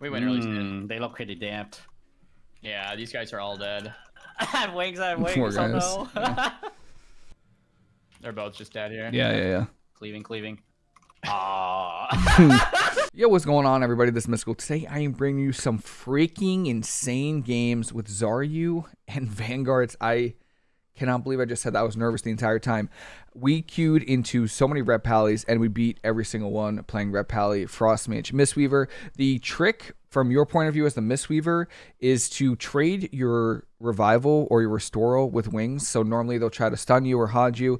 We went early. Mm, they look pretty damped. Yeah, these guys are all dead. I have wings, I have wings. Poor Oh guys. no. They're both just dead here. Yeah, yeah, yeah. cleaving, cleaving. Aww. Yo, what's going on, everybody? This is Mystical. Today, I am bringing you some freaking insane games with Zaryu and Vanguards. I cannot believe I just said that. I was nervous the entire time. We queued into so many Ret Pallies, and we beat every single one playing Ret Pally, Frost Mage, Mistweaver. The trick, from your point of view as the Mistweaver, is to trade your Revival or your Restoral with wings. So normally they'll try to stun you or Hodge you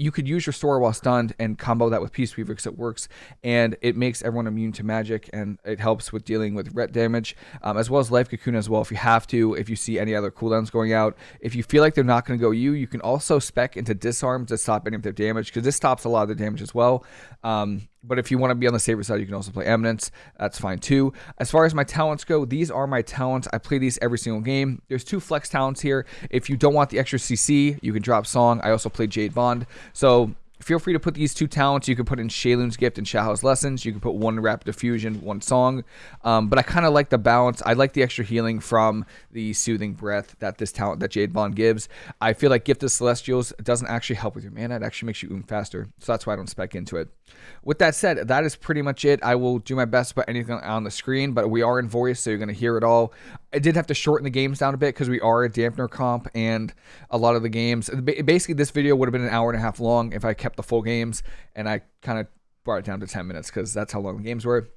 you could use your store while stunned and combo that with Peaceweaver because it works and it makes everyone immune to magic and it helps with dealing with ret damage um, as well as life cocoon as well if you have to if you see any other cooldowns going out. If you feel like they're not going to go you you can also spec into disarm to stop any of their damage because this stops a lot of the damage as well. Um, but if you want to be on the safer side, you can also play Eminence. That's fine too. As far as my talents go, these are my talents. I play these every single game. There's two flex talents here. If you don't want the extra CC, you can drop Song. I also play Jade Bond. So feel free to put these two talents. You can put in Sheilun's Gift and Shao's Lessons. You can put one Rapid Diffusion, one Song. Um, but I kind of like the balance. I like the extra healing from the Soothing Breath that this talent that Jade Bond gives. I feel like Gift of Celestials doesn't actually help with your mana. It actually makes you oom faster. So that's why I don't spec into it. With that said, that is pretty much it. I will do my best to put anything on the screen, but we are in voice, so you're going to hear it all. I did have to shorten the games down a bit because we are a dampener comp, and a lot of the games. Basically, this video would have been an hour and a half long if I kept the full games, and I kind of brought it down to 10 minutes because that's how long the games were.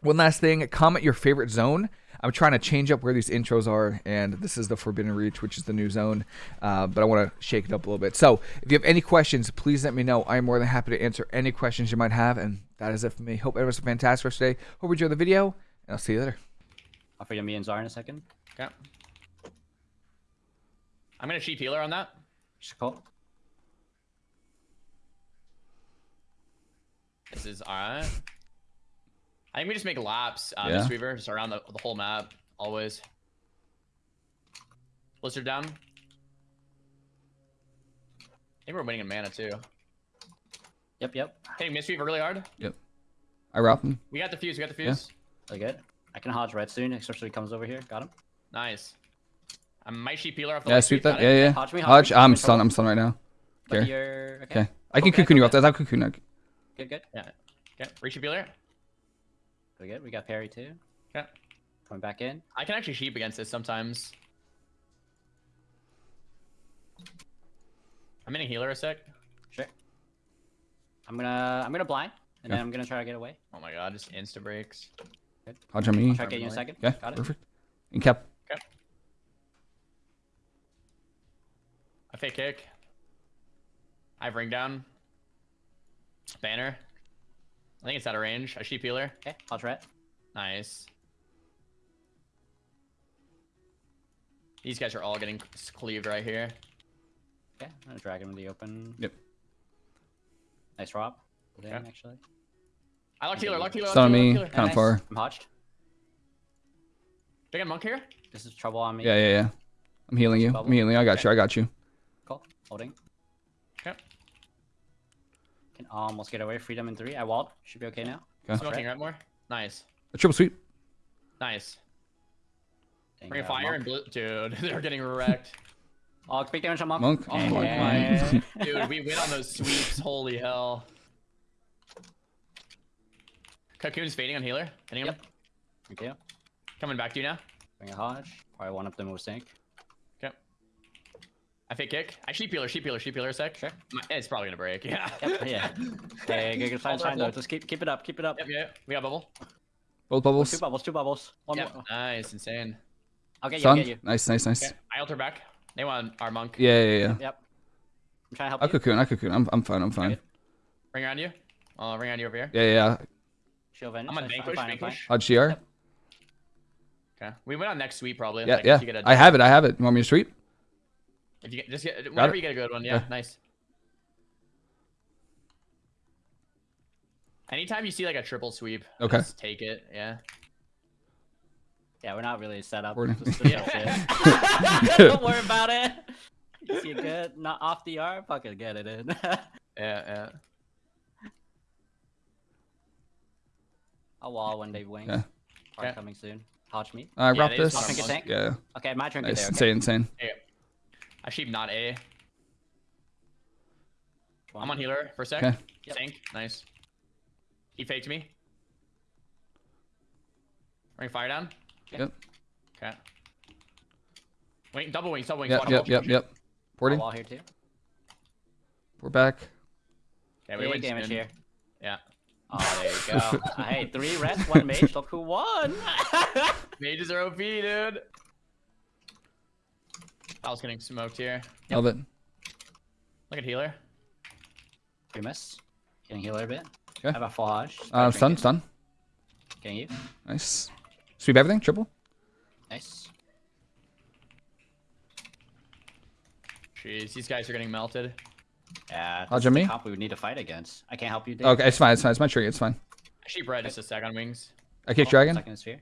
One last thing, comment your favorite zone. I'm trying to change up where these intros are, and this is the Forbidden Reach, which is the new zone, uh, but I want to shake it up a little bit. So, if you have any questions, please let me know. I'm more than happy to answer any questions you might have, and that is it for me. Hope everyone's a fantastic rest day. Hope you enjoyed the video, and I'll see you later. I'll figure me and Zar in a second. Okay. I'm gonna cheat healer on that. Just call. This is alright. I think we just make laps, uh, Yeah. Mistweaver, just around the, the whole map, always. Blizzard down. I think we're winning in mana too. Yep, yep. Hitting Mistweaver really hard. Yep. I route them. We got the fuse, we got the fuse. Really good. I can hodge red soon, especially if he comes over here. Got him. Nice. I might sheep healer off the Yeah, sweep sweep, that. got Yeah, yeah. Hodge me, hodge Hodge, me, I'm no stunned. I'm stunned right now. But Okay. okay. Okay. I can Okay, cocoon you off okay. that. I have cocoon. I- Good, good. Okay, re-sheep healer. Really good. We got parry too. Yeah. Coming back in. I can actually sheep against this sometimes. I'm in a healer a sec. Sure. I'm gonna I'm gonna blind, and Yeah. then I'm gonna try to get away. Oh my god, just insta breaks. Hodge on me. I'll try to get you in a second. Okay, Got it. perfect. In cap. Okay. I fake kick. I have ring down. Banner. I think it's out of range. I sheep healer. Okay. I'll try it. Nice. These guys are all getting cleaved right here. Okay. I'm gonna drag him in the open. Yep. Nice drop. Damn, Okay. actually. I locked healer, locked healer, locked Stun on healer, me. Kind of far. I'm hodged. Do I get monk here? This is trouble on me. Yeah, yeah, yeah. I'm healing you. I'm healing. I got you. I got you. Cool. Holding. Okay. Can almost get away. Freedom in three. I walled. Should be okay now. Okay. Smoking right more. Nice. A triple sweep. Nice. Dang, Bring a fire monk. and blue. Dude, they're getting wrecked. Oh, big damage on monk. Monk. Oh Yeah. my Dude, we win on those sweeps. Holy hell. Cocoon's fading on healer. Hitting him. Yep. Thank you. Coming back to you now. Bring a hodge. Probably one of them will sink. Okay. I fake kick. I sheep healer, sheep healer, sheep healer a sec. Sure. My- It's probably gonna break. Yeah. Yep. Yeah. Hey, good, good. Fine, Hold fine. though. Just keep keep it up. Keep it up. Yep, yep. We got bubble. Both Two bubbles. bubbles. Two bubbles. One Yep. more. Nice, insane. I'll get you. I'll get you. Nice, nice, nice. Okay. I alter back. They want our monk. Yeah, yeah, yeah. Yep. I'm trying to help I you. cocoon. I cocoon. I'm, I'm fine. I'm fine. Good. Ring around you. I'll ring around you over here. Yeah, yeah. yeah. Shield Venge. I'm on That's fine, vanquish, fine, I'm fine. vanquish. Hodge CR. Yep. Okay. We went on next sweep probably. Yeah, like, yeah. If you get a, I have it. I have it. You want me to sweep? If you get, just get whenever you get a good one. Yeah, Okay. nice. Anytime you see like a triple sweep, Okay. just take it. Yeah. Yeah, we're not really set up. We're- Just- just Yeah. Don't worry about it. You see it good? Not off the arm? Fucking get it in. Yeah, yeah. I'll wall when they wing. Okay. Card Okay. coming soon. Hodge me. I Yeah, wrap they this. tank. Yeah, Okay, my turn. nice. There, okay? Insane, insane. Hey, I sheep not A. I'm on healer for a sec. Okay. Yep. Tank, nice. He faked me. Ring fire down. Yep. Okay. Wing, double wings, double wings. Yep, yep, yep, shoot. yep. Porting. wall here too. We're back. Okay, we Big went damage soon. here. Yeah. Oh, there you go. hey, three reds, one mage. Look who won. Mages are OP, dude. I was getting smoked here. Love it. Look at healer. we miss. Getting healer a bit. Okay. I have a full Hodge. Uh, stun, Drink stun. it. Getting you. Nice. Sweep everything. Triple. Nice. Jeez, these guys are getting melted. Yeah. Hodge this on is the me? Comp we would need to fight against. I can't help you. Dave. Okay, it's fine. It's fine. It's my tree. It's fine. I sheep red just a sec on wings. I kick Oh, dragon. Second sphere.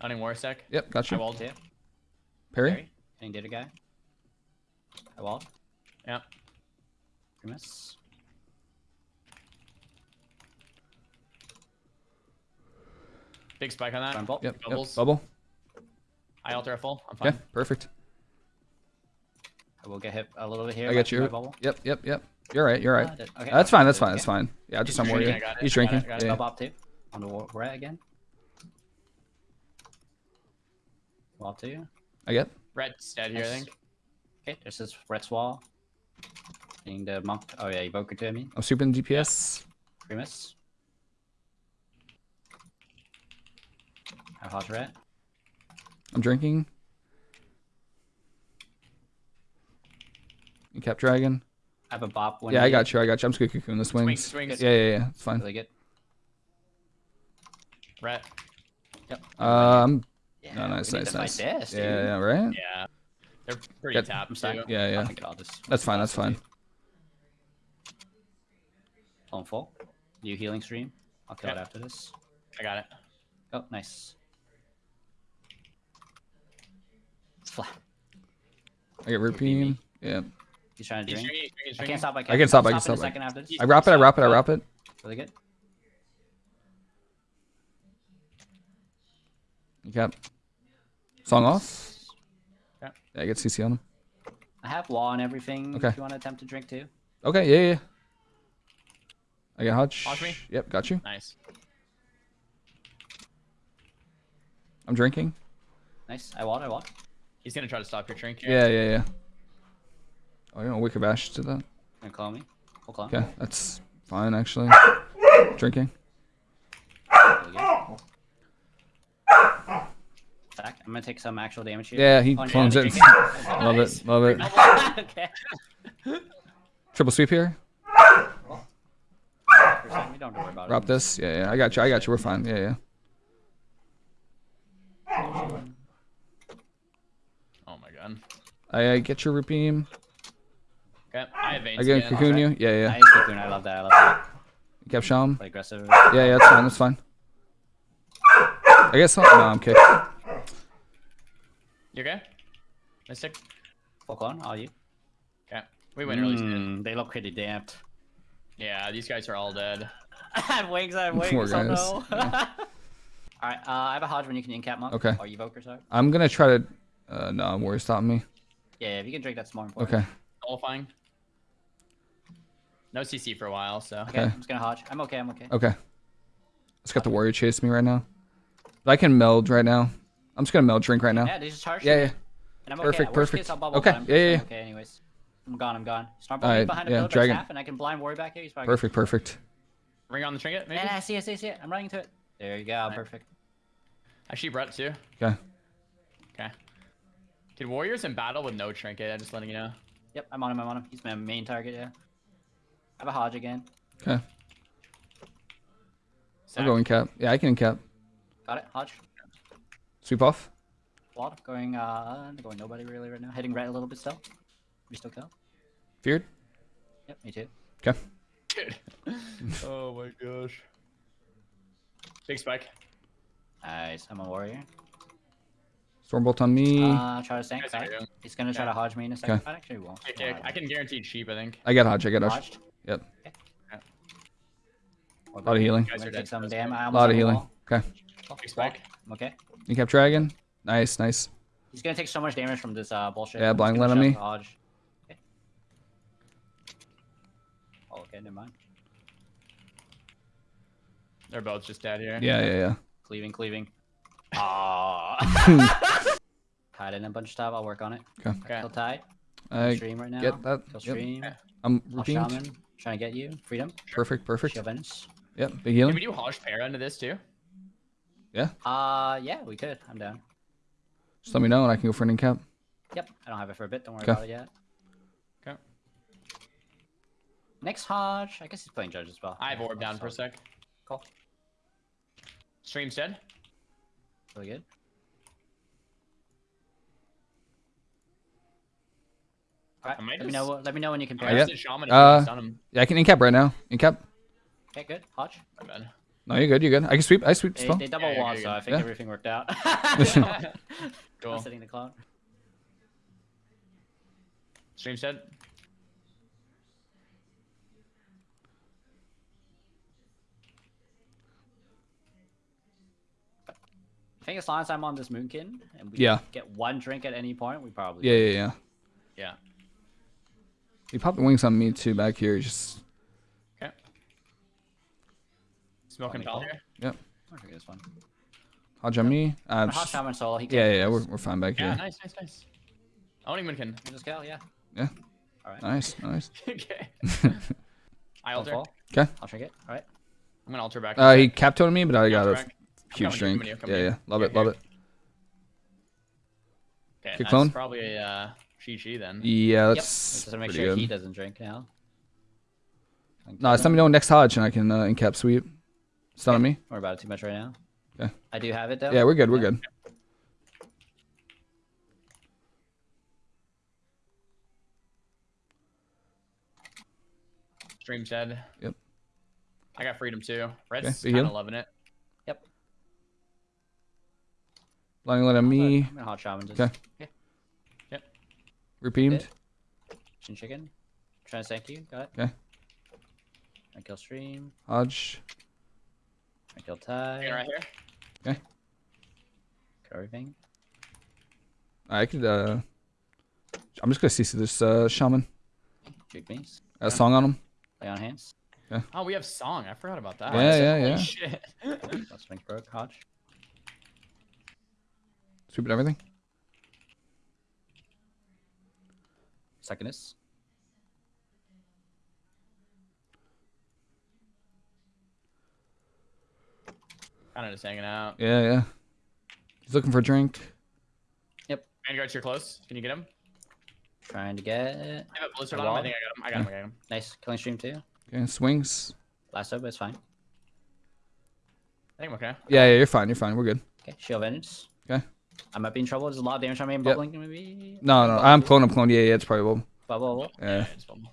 Owning war a sec. Yep, got I you. walled. Two. Parry. Parry. Getting data guy. I walled. Yeah. We. Big spike on that. Burn bolt. Yep, yep. Bubble. I alter a full. I'm fine. Okay, perfect. I will get hit a little bit here. I got you. Yep, yep, yep. You're right. You're right. did- okay. That's fine. That's fine. That's fine. Yeah, just He's I'm drinking, worried. I got it, He's got it, drinking. Got it. Yeah, Double too. On the war rat again. Wall two. I get. Red's dead here, I think. Okay, there's this red's wall. Getting the monk. Oh yeah, evoker to me. I'm sweeping DPS. We miss. I have Hodge rat. I'm drinking. You kept dragon. I have a bop. one. Yeah, I got you. I got you. I'm just gonna cocoon the swings. swings. Yeah, yeah, yeah. It's fine. Really good. Red. Um. Yeah, No, nice, we need nice, fight nice. This, dude. Yeah, yeah, right. Yeah. They're pretty Get- tapped I'm too. sorry. Yeah, I yeah. think I'll just. That's fine. That's fine. On full. New healing stream. I'll kill it after this. I got it. Oh, nice. It's flat. I get root Repeat Yeah. He's trying to He's drink. drinking, he's drinking, he's I drinking. can't stop. I I can't. can stop, I can in a stop, I- second after this. I wrap it. I wrap it. I wrap it. Really good. You kept. Song off. Yeah. Yeah, I get CC on him. I have law and everything. Okay. If you want to attempt to drink too. Okay. Yeah, yeah. I get Hodge. Hodge me? Yep, got you. Nice. I'm drinking. Nice. I walled. I walled. He's gonna try to stop your drink here. Yeah, yeah, yeah. Oh, you know, Wicked Bash did that. Gonna clone me. Full clone. Okay, that's fine actually. Drinking. Really good. Attack. I'm gonna take some actual damage here. Yeah, he Oh, clones it. love it. Love it. okay. Triple sweep here. We don't worry about Drop it. this. Yeah, yeah. I got you. I got you. We're fine. Yeah, yeah. Oh my god. I, I get your root beam. Okay. I have veins I get again. cocoon you. Yeah, yeah. Nice cocoon. I love that. I love that. Kept Sham. Play aggressive. Yeah, yeah. That's fine. That's fine. I guess. No, I'm kicked. You okay? Mystic? Fuck on, are you. Okay. We win early soon. Mm, they look pretty damped. Yeah, these guys are all dead. I have wings. I have wings. Poor oh guys. no. All right. Uh, I have a Hodge when you can incap monk. Okay. Or evoker, sorry. I'm gonna try to. Uh, no, I'm worried. Stop me. Yeah, if you can drink, that's more important. Okay. Qualifying. No CC for a while, so. Okay. Okay. I'm just gonna Hodge. I'm okay. I'm okay. Okay. Let's got the warrior chase me right now. But I can meld right now. I'm just gonna meld drink right now. Yeah, they just charged. Yeah, yeah. And I'm Perfect, okay. Perfect. Case, I'll Okay, but yeah, yeah, yeah. Okay, anyways. I'm gone. I'm gone. Snarl Alright, behind the yeah, pillar, dragon. half, and I can blind warrior back here. He's probably Perfect. Perfect. Ring on the trinket, maybe? Yeah, I see it, see it, see it. I'm running to it. There you go. Perfect. I brought Brett too. Okay. Okay. Did warriors in battle with no trinket? I'm just letting you know. Yep, I'm on him. I'm on him. He's my main target. Yeah. I have a Hodge again. Okay. I'll Sack. go in cap. Yeah, I can in cap. Got it. Hodge. Sweep off. Walled. Going. Uh, going nobody really right now. Heading right a little bit still. We still kill. Feared. Yep. Me too. Okay. Dude. oh my gosh. Big spike. Nice. I'm a warrior. Stormbolt on me. Uh, try to tank. Guys are Sorry. doing- He's gonna try Okay. to Hodge me in a second. Okay. I actually won't. Kick, kick. I can guarantee sheep, I think. I got Hodge. I get Hodge. Hodged. Yep. A lot of healing. Guys are Take dead. some That's damn. good. I Lot of healing. Okay. Big spike. Okay. You kept dragon. Nice, nice. He's gonna take so much damage from this uh, bullshit. Yeah, blind gonna let on me. Hodge. Okay. Oh, okay, never mind. They're both just dead here. Yeah, yeah, yeah. Cleaving, cleaving. Ah. Tied in a bunch of stuff. I'll work on it. Okay. Kill tide. I stream right now. get that. Kill Yep. stream. I'm redeemed. shaman. Trying to get you. Freedom. Perfect, perfect. Shield Vengeance. Yep, big healing. Can we do Hodge Para into this too? Uh, yeah, we could. I'm down. Just let me know and I can go for an incap. Yep, I don't have it for a bit. Don't worry Okay. about it yet. Okay. Next Hodge. I guess he's playing Judge as well. I have orb down for a sec. Cool. Stream's dead. Really good. Alright, I might let me know. Let me know when you can I pair. yeah. just shaman Uh, him. Yeah, I can incap right now. Incap. Okay, good. Hodge. My bad. No, you're good. You're good. I can sweep. I sweep They, still. they double Yeah, yeah, wall, so. I think Yeah. everything worked out. Cool. I'm sitting the clock. Stream dead. I think as long as I'm on this Moonkin and we Yeah. get one drink at any point, we probably Yeah, yeah, yeah. Yeah. He popped the wings on me too back here. Just Okay. Smoking Funny tall call. here. I think this one. Hodge on me. Uh, Hot just- Shaman solo. He yeah, yeah, yeah. We're, we're fine back Yeah, here. nice, nice, nice. I don't even can. Just kill, yeah. Yeah. All right. Nice, nice. okay. I I'll alter. fall. Okay. I'll drink it. All right. I'm gonna alter back. Uh, he capped on me, but I got a back. huge coming, drink. coming, Yeah, coming. yeah. Love Here, it, love here. it. Okay, Kick that's clone? probably a uh, Chi Chi then. Yeah, Yep. that's Just to make pretty sure he doesn't drink now. No, just let me know next Hodge and I can uh, incap sweep. Stun on me. Don't worry about it too much right now. Okay. I do have it though. Yeah, we're good. We're good. Stream's dead. Yep. I got freedom too. Red's Okay, big kind of loving it. Yep. Blinding light on me. I'm gonna hot shaman just. Okay. Yep. Repeamed. Chin chicken. Trying to thank you. Got it. Okay. I kill stream. Hodge. I kill tie. Hanging right here. Kill everything. I could. uh I'm just gonna CC this uh, shaman. Juke beans. A song on him. Lay on hands. Yeah. Oh, we have song. I forgot about that. Yeah, yeah, Holy yeah. Shit. Let's make broke. Hodge. Sweep and everything. Secondist. Kind of just hanging out. Yeah, yeah. He's looking for a drink. Yep. Vanguard's here close. Can you get him? Trying to get. I have a blizzard A on him. I wall? think I got him. I got him. I got him. Nice. Killing stream too. Okay, swings. Last up, it's fine. I think I'm okay. Yeah, yeah. You're fine. You're fine. We're good. Okay. Shield Vengeance. Okay. I might be in trouble. There's a lot of damage on me. I'm Yep. bubbling. Maybe. No, no. I'm clone. I'm clone. Yeah, yeah. It's probably well. Bubble. bubble. Yeah. it's bubble.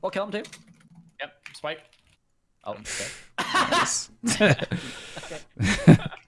We'll kill him too. Yep. Spike. Oh, okay. Nice.